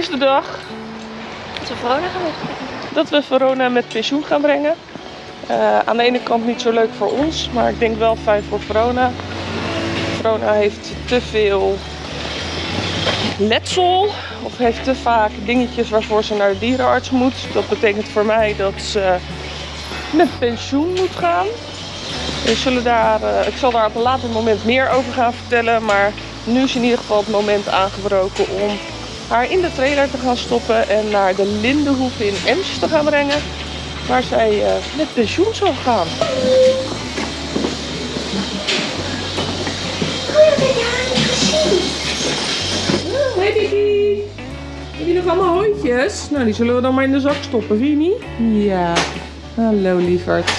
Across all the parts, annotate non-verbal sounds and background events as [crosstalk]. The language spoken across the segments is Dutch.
is de dag Dat we Verona gaan wegbrengen. dat we Verona met pensioen gaan brengen. Eh, aan de ene kant niet zo leuk voor ons, maar ik denk wel fijn voor Verona. Verona heeft te veel letsel of heeft te vaak dingetjes waarvoor ze naar de dierenarts moet. Dat betekent voor mij dat ze met pensioen moet gaan. We zullen daar, eh, ik zal daar op een later moment meer over gaan vertellen, maar nu is in ieder geval het moment aangebroken om haar in de trailer te gaan stoppen en naar de Lindenhoeve in Ems te gaan brengen, waar zij eh, met pensioen zal gaan. Hey Didi, heb je nog allemaal hondjes? Nou, die zullen we dan maar in de zak stoppen, vind je niet? Ja. Hallo lieverd.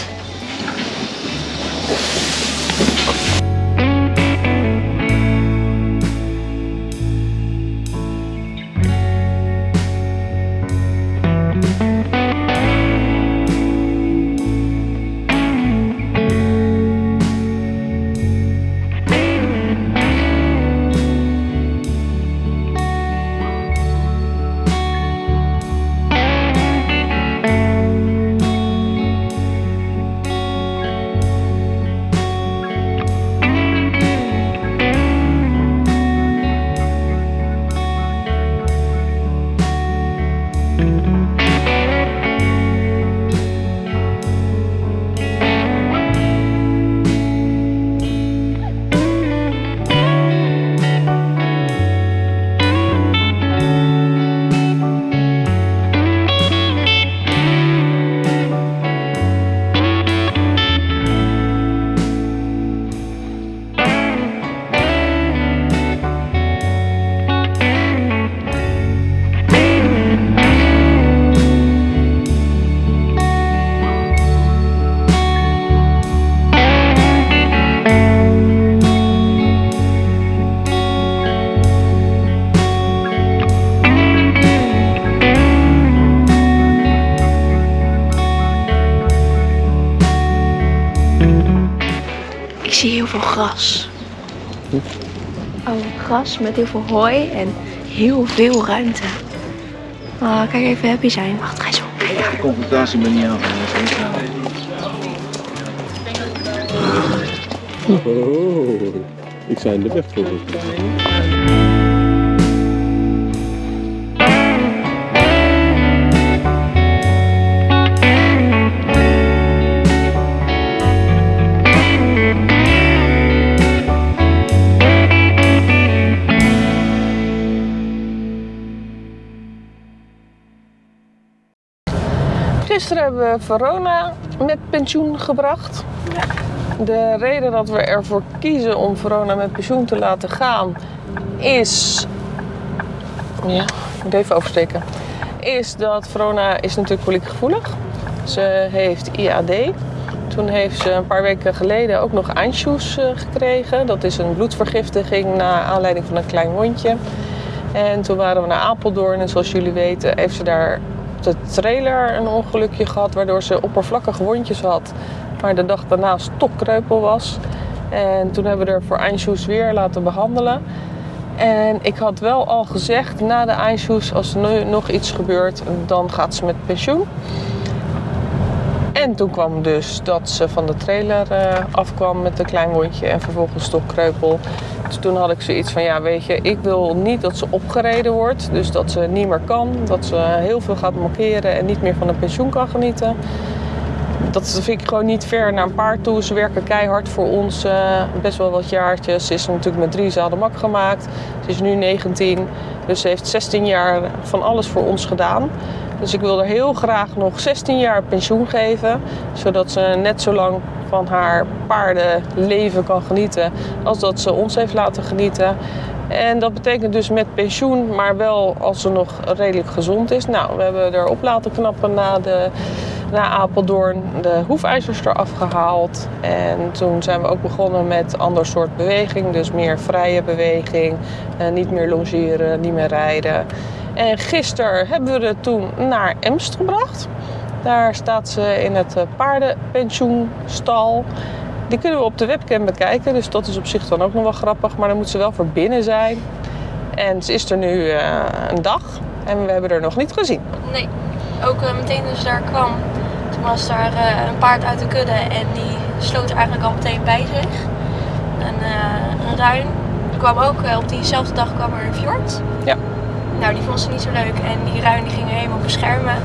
Veel gras. Oh, gras met heel veel hooi en heel veel ruimte. Oh, kijk even happy zijn. Wacht, ga eens op. Confrontatie ben niet aan. Oh, ik zijn de weg voor. Gisteren hebben we Verona met pensioen gebracht. De reden dat we ervoor kiezen om Verona met pensioen te laten gaan is. Ja, ik moet even oversteken. Is dat Verona is natuurlijk koliekgevoelig. Ze heeft IAD. Toen heeft ze een paar weken geleden ook nog Anschluss eh, gekregen. Dat is een bloedvergiftiging na aanleiding van een klein wondje. En toen waren we naar Apeldoorn en zoals jullie weten heeft ze daar de trailer een ongelukje gehad waardoor ze oppervlakkige wondjes had, maar de dag daarna stokkreupel was. En toen hebben we er voor Eindshoes weer laten behandelen. En ik had wel al gezegd na de Eindshoes, als er nu nog iets gebeurt, dan gaat ze met pensioen. En toen kwam dus dat ze van de trailer eh, afkwam met een klein wondje en vervolgens stokkreupel. Dus toen had ik zoiets van, ja weet je, ik wil niet dat ze opgereden wordt. Dus dat ze niet meer kan, dat ze heel veel gaat mankeren en niet meer van een pensioen kan genieten. Dat vind ik gewoon niet ver naar een paard toe. Ze werken keihard voor ons, eh, best wel wat jaartjes. Ze is natuurlijk met drie zadelmak gemaakt. Ze is nu 19, dus ze heeft 16 jaar van alles voor ons gedaan. Dus ik wil er heel graag nog 16 jaar pensioen geven. Zodat ze net zo lang van haar paardenleven kan genieten als dat ze ons heeft laten genieten. En dat betekent dus met pensioen, maar wel als ze nog redelijk gezond is. Nou, we hebben erop laten knappen na, de, na Apeldoorn, de hoefijzers eraf gehaald. En toen zijn we ook begonnen met ander soort beweging. Dus meer vrije beweging, eh, niet meer longeren, niet meer rijden. En gisteren hebben we het toen naar Emst gebracht. Daar staat ze in het eh, paardenpensioenstal. Die kunnen we op de webcam bekijken, dus dat is op zich dan ook nog wel grappig. Maar dan moet ze wel voor binnen zijn. En ze is er nu eh, een dag. En we hebben er nog niet gezien. Nee, ook meteen toen ze daar kwam, was daar eh, een paard uit de kudde en die sloot eigenlijk al meteen bij zich. Een, eh, een ruin. Er kwam ook eh, op diezelfde dag kwam er een fjord. Ja. Nou, die vond ze niet zo leuk en die ruin die ging er helemaal beschermen.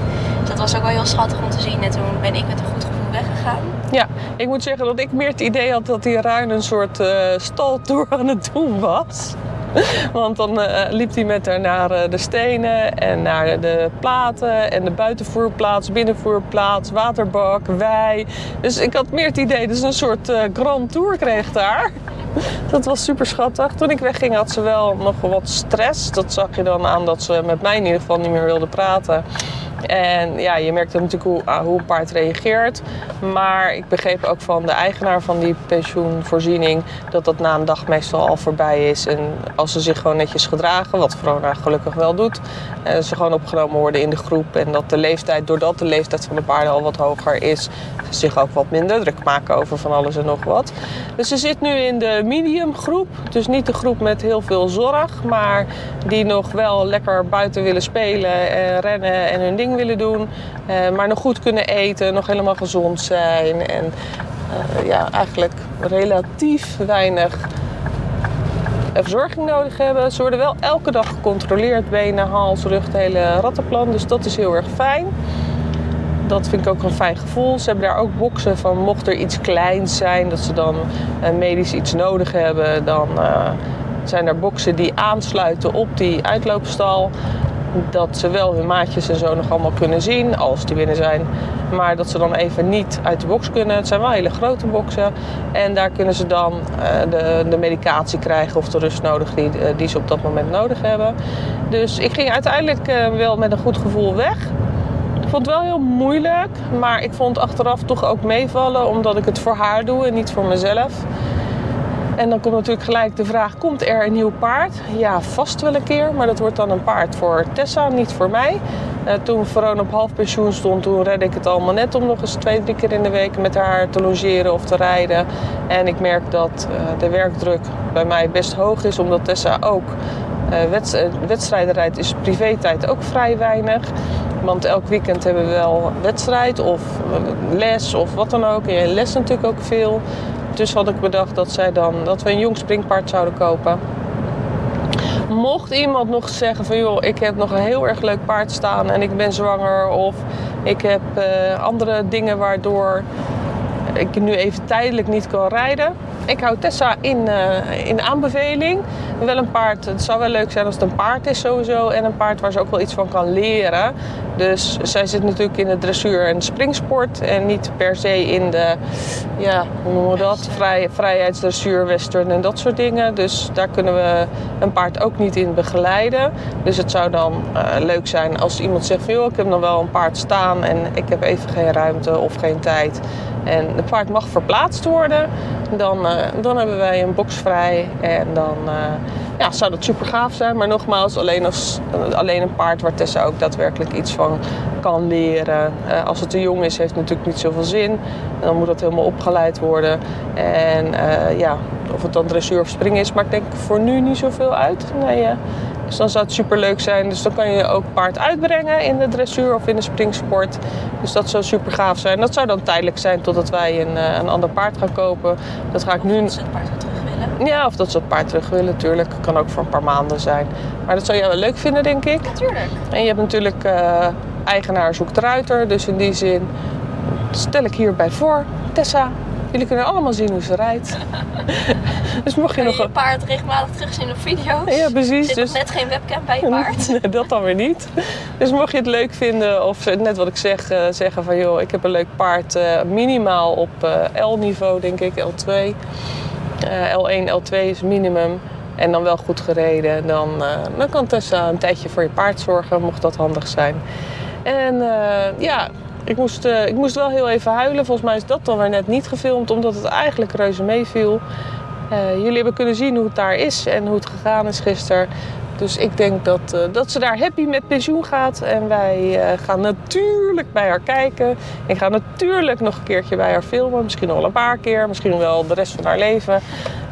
Dus dat was ook wel heel schattig om te zien en toen ben ik met een goed gevoel weggegaan. Ja, ik moet zeggen dat ik meer het idee had dat die ruin een soort eh staltour aan het doen was. [laughs] Want dan eh, liep hij met haar naar eh, de stenen en naar de platen en de buitenvoerplaats, binnenvoerplaats, waterbak, wei. Dus ik had meer het idee ze een soort eh, grand tour kreeg daar. [laughs] Dat was super schattig. Toen ik wegging had ze wel nog wat stress. Dat zag je dan aan dat ze met mij in ieder geval niet meer wilde praten. En ja, je merkt natuurlijk hoe, ah, hoe een paard reageert. Maar ik begreep ook van de eigenaar van die pensioenvoorziening dat dat na een dag meestal al voorbij is. En als ze zich gewoon netjes gedragen, wat Verona gelukkig wel doet, en ze gewoon opgenomen worden in de groep. En dat de leeftijd, doordat de leeftijd van de paarden al wat hoger is, ze zich ook wat minder druk maken over van alles en nog wat. Dus ze zit nu in de medium groep. Dus niet de groep met heel veel zorg, maar die nog wel lekker buiten willen spelen en rennen en hun ding willen doen. eh, maar nog goed kunnen eten, nog helemaal gezond zijn. En eh, ja, eigenlijk relatief weinig eh, verzorging nodig hebben. Ze worden wel elke dag gecontroleerd, benen, hals, rug, het hele rattenplan. Dus dat is heel erg fijn. Dat vind ik ook een fijn gevoel. Ze hebben daar ook boksen van mocht er iets kleins zijn, dat ze dan medisch iets nodig hebben, dan zijn er boksen die aansluiten op die uitloopstal. Dat ze wel hun maatjes en zo nog allemaal kunnen zien, als die binnen zijn. Maar dat ze dan even niet uit de box kunnen. Het zijn wel hele grote boksen. En daar kunnen ze dan eh, de, de medicatie krijgen of de rust nodig die, eh, die ze op dat moment nodig hebben. Dus ik ging uiteindelijk eh, wel met een goed gevoel weg. Ik vond het wel heel moeilijk, maar ik vond achteraf toch ook meevallen omdat ik het voor haar doe en niet voor mezelf. En dan komt natuurlijk gelijk de vraag: komt er een nieuw paard? Ja, vast wel een keer, maar dat wordt dan een paard voor Tessa, niet voor mij. Eh, toen Verona op half pensioen stond, toen redde ik het allemaal net om nog eens twee, drie keer in de week met haar te logeren of te rijden. En ik merk dat eh, de werkdruk bij mij best hoog is, omdat Tessa ook eh, wedstrijden rijdt, is privé-tijd ook vrij weinig. Want elk weekend hebben we wel wedstrijd of les of wat dan ook. En les natuurlijk ook veel. Dus had ik bedacht dat, zij dan, dat we een jong springpaard zouden kopen. Mocht iemand nog zeggen van joh, ik heb nog een heel erg leuk paard staan en ik ben zwanger of ik heb eh, andere dingen waardoor ik nu even tijdelijk niet kan rijden. Ik hou Tessa in, eh, in aanbeveling. Wel een paard, het zou wel leuk zijn als het een paard is sowieso. En een paard waar ze ook wel iets van kan leren. Dus zij zit natuurlijk in de dressuur en springsport. En niet per se in de, ja, hoe noemen we dat? Vrij, vrijheidsdressuur, western en dat soort dingen. Dus daar kunnen we een paard ook niet in begeleiden. Dus het zou dan eh, leuk zijn als iemand zegt van... joh, ik heb nog wel een paard staan en ik heb even geen ruimte of geen tijd. En het paard mag verplaatst worden. Dan, eh, dan hebben wij een box vrij. En dan eh, ja, zou dat super gaaf zijn. Maar nogmaals, alleen, als, alleen een paard waar Tessa ook daadwerkelijk iets van kan leren. Eh, als het te jong is, heeft het natuurlijk niet zoveel zin. Dan moet dat helemaal opgeleid worden. En eh, ja, of het dan dressuur of springen is, maakt denk voor nu niet zoveel uit. Nee, eh, dus dan zou het super leuk zijn. Dus dan kan je ook paard uitbrengen in de dressuur of in de springsport. Dus dat zou super gaaf zijn. Dat zou dan tijdelijk zijn totdat wij een, een ander paard gaan kopen. Dat ga ik nu. Ja, of dat ze het paard terug willen, natuurlijk. Kan ook voor een paar maanden zijn. Maar dat zou jij wel leuk vinden, denk ik. Natuurlijk. En je hebt natuurlijk eh, eigenaar zoekt ruiter. Dus in die zin stel ik hierbij voor. Tessa, jullie kunnen allemaal zien hoe ze rijdt. [laughs] dus mocht je nog... je paard regelmatig terugzien op video's? Ja, precies. Zit Dus... net geen webcam bij je paard? [laughs] Nee, dat dan weer niet. Dus mocht je het leuk vinden, of net wat ik zeg, eh, zeggen van joh, ik heb een leuk paard, eh, minimaal op eh, L-niveau, denk ik, L2. Eh, L1, L2 is minimum. En dan wel goed gereden. Dan, eh, dan kan Tessa een tijdje voor je paard zorgen, mocht dat handig zijn. En eh, ja, ik moest, eh, ik moest wel heel even huilen. Volgens mij is dat dan weer net niet gefilmd, omdat het eigenlijk reuze meeviel. Eh, jullie hebben kunnen zien hoe het daar is en hoe het gegaan is gisteren. Dus ik denk dat, eh, dat ze daar happy met pensioen gaat. En wij eh, gaan natuurlijk bij haar kijken. Ik ga natuurlijk nog een keertje bij haar filmen. Misschien wel een paar keer. Misschien wel de rest van haar leven.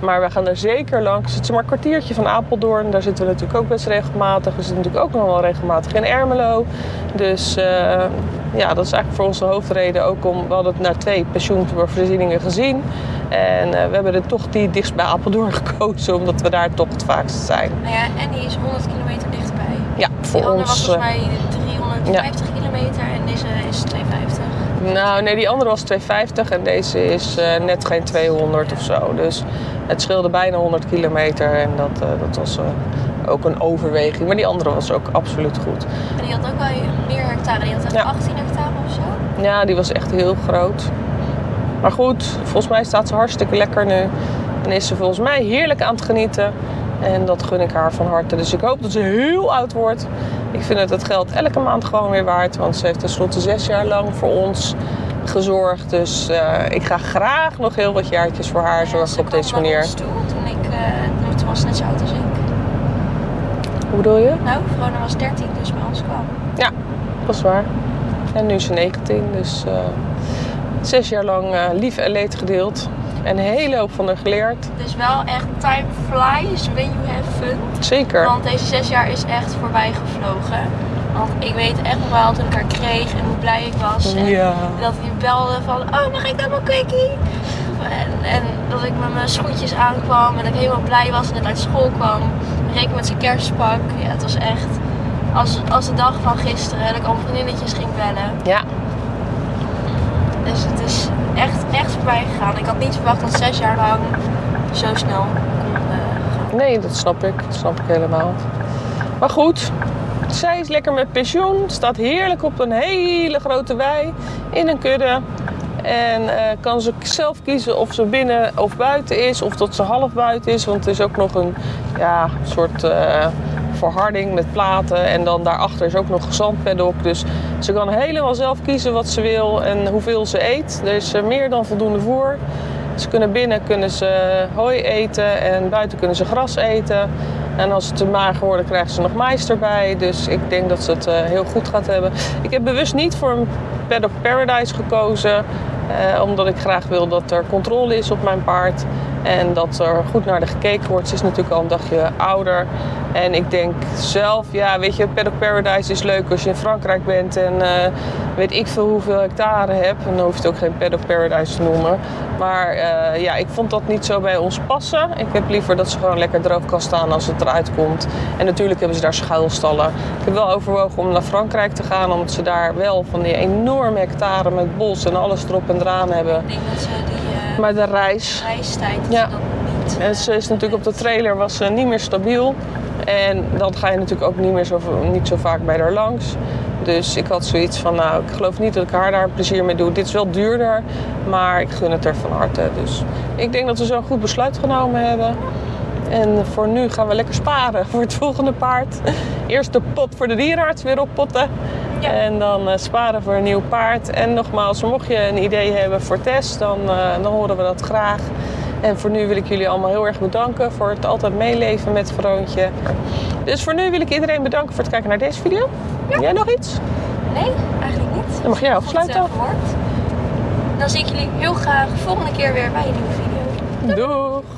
Maar we gaan er zeker langs. Het is maar een kwartiertje van Apeldoorn. Daar zitten we natuurlijk ook best regelmatig. We zitten natuurlijk ook nog wel regelmatig in Ermelo. Dus eh, ja, dat is eigenlijk voor ons de hoofdreden ook om... We hadden het naar twee pensioenvoorzieningen gezien. En eh, we hebben er toch die dichtst bij Apeldoorn [laughs] gekozen. Omdat we daar toch het vaakst zijn. Nou ja, en die is 100 kilometer dichtbij. Ja, voor Die andere was ons... volgens eh, mij 350 kilometer en deze is 250. Nou, nee, die andere was 250 en deze is net geen 200 of zo. Dus het scheelde bijna 100 kilometer en dat, eh, dat was eh, ook een overweging. Maar die andere was ook absoluut goed. En die had ook wel meer hectare. Die had echt Ja. 18 hectare of zo. Ja, die was echt heel groot. Maar goed, volgens mij staat ze hartstikke lekker nu. En is ze volgens mij heerlijk aan het genieten. En dat gun ik haar van harte. Dus ik hoop dat ze heel oud wordt. Ik vind het het geld elke maand gewoon weer waard. Want ze heeft tenslotte zes jaar lang voor ons gezorgd. Dus eh, ik ga graag nog heel wat jaartjes voor haar Ja, zorgen op deze manier. toe toen ik, eh, toen was net zo oud als ik. Hoe bedoel je? Nou, Verona was 13 dus bij ons kwam. Ja, dat is waar. En nu is ze 19. Dus eh, zes jaar lang lief en leed gedeeld. En een hele hoop van haar geleerd. Het is wel echt time flies when you have fun. Zeker. Want deze zes jaar is echt voorbij gevlogen. Want ik weet echt nog wel toen ik haar kreeg en hoe blij ik was. En Ja. dat hij belde van, oh mag ik dan een quickie? En, en dat ik met mijn schoentjes aankwam en dat ik helemaal blij was en net uit school kwam. Reek met zijn kerstpak. Ja, het was echt als, als de dag van gisteren. Dat ik al vriendinnetjes ging bellen. Ja, Dus het is echt, echt voorbij gegaan. Ik had niet verwacht dat zes jaar lang zo snel kon eh, gaan. Nee, dat snap ik. Dat snap ik helemaal. Maar goed, zij is lekker met pensioen. Staat heerlijk op een hele grote wei in een kudde. En eh, kan ze zelf kiezen of ze binnen of buiten is. Of dat ze half buiten is. Want het is ook nog een ja, soort eh, verharding met platen. En dan daarachter is ook nog een. Dus ze kan helemaal zelf kiezen wat ze wil en hoeveel ze eet. Er is eh, meer dan voldoende voer. Ze kunnen binnen kunnen ze hooi eten en buiten kunnen ze gras eten. En als het te mager wordt, krijgen ze nog mais erbij. Dus ik denk dat ze het eh, heel goed gaat hebben. Ik heb bewust niet voor een Paddock Paradise gekozen. eh, omdat ik graag wil dat er controle is op mijn paard. En dat er goed naar de gekeken wordt. Ze is natuurlijk al een dagje ouder. En ik denk zelf, ja, weet je, Paddock Paradise is leuk als je in Frankrijk bent en eh, weet ik veel hoeveel hectare hebt. En dan hoef je het ook geen Paddock Paradise te noemen. Maar eh, ja, ik vond dat niet zo bij ons passen. Ik heb liever dat ze gewoon lekker droog kan staan als het eruit komt. En natuurlijk hebben ze daar schuilstallen. Ik heb wel overwogen om naar Frankrijk te gaan, omdat ze daar wel van die enorme hectare met bos en alles erop en eraan hebben. Ik denk dat ze Maar de reis, reistijd dat Ja. niet... en ze is natuurlijk op de trailer was ze niet meer stabiel. En dan ga je natuurlijk ook niet meer zo, niet zo vaak bij haar langs. Dus ik had zoiets van, nou, ik geloof niet dat ik haar daar plezier mee doe. Dit is wel duurder, maar ik gun het er van harte. Dus ik denk dat we zo'n goed besluit genomen hebben. En voor nu gaan we lekker sparen [laughs] voor het volgende paard. Eerst de pot voor de dierenarts weer oppotten. Ja. En dan eh, sparen voor een nieuw paard. En nogmaals, mocht je een idee hebben voor test, dan, eh, dan horen we dat graag. En voor nu wil ik jullie allemaal heel erg bedanken voor het altijd meeleven met Vroontje. Dus voor nu wil ik iedereen bedanken voor het kijken naar deze video. Jij nog iets? Nee, eigenlijk niet. Dan mag jij afsluiten. eh. Dan zie ik jullie heel graag volgende keer weer bij een nieuwe video. Doeg!